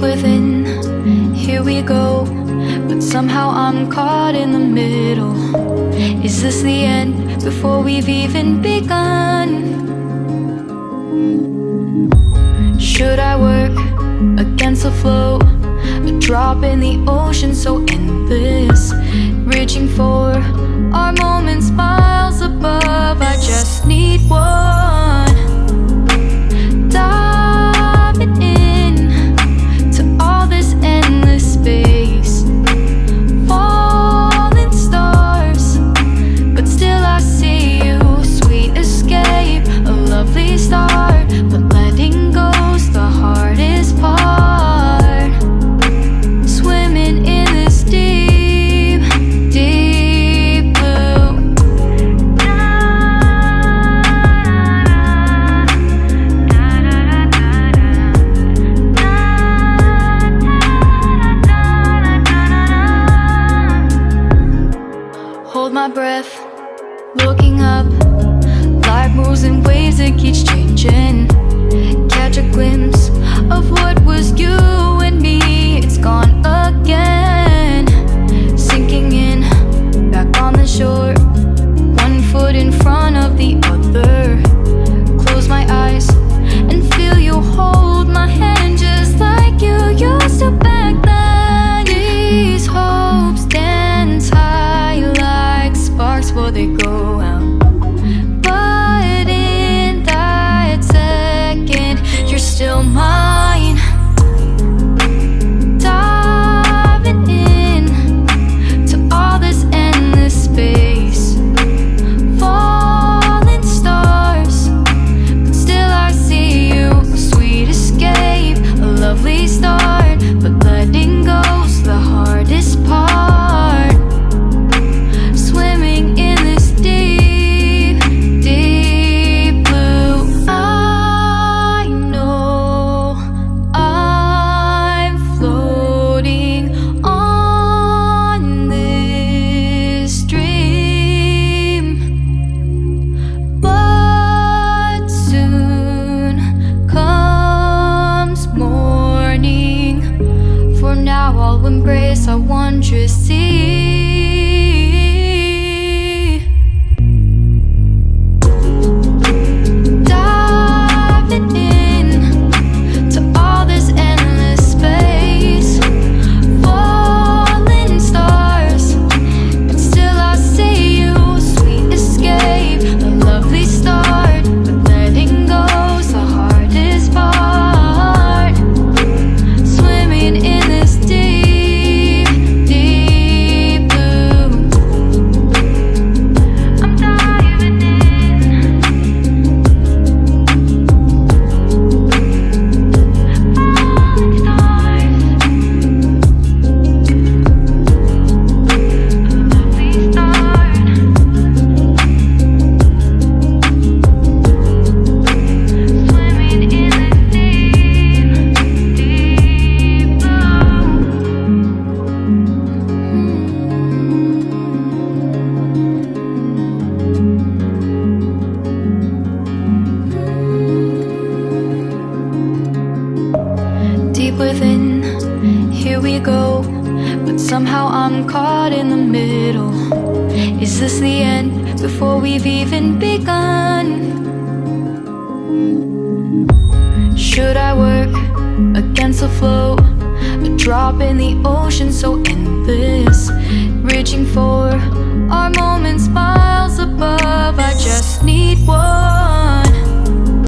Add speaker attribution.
Speaker 1: within Here we go But somehow I'm caught in the middle Is this the end before we've even begun? Should I work against the flow? A drop in the ocean so endless Looking up embrace our wondrous sea. we go But somehow I'm caught in the middle Is this the end before we've even begun? Should I work against the flow? A drop in the ocean so endless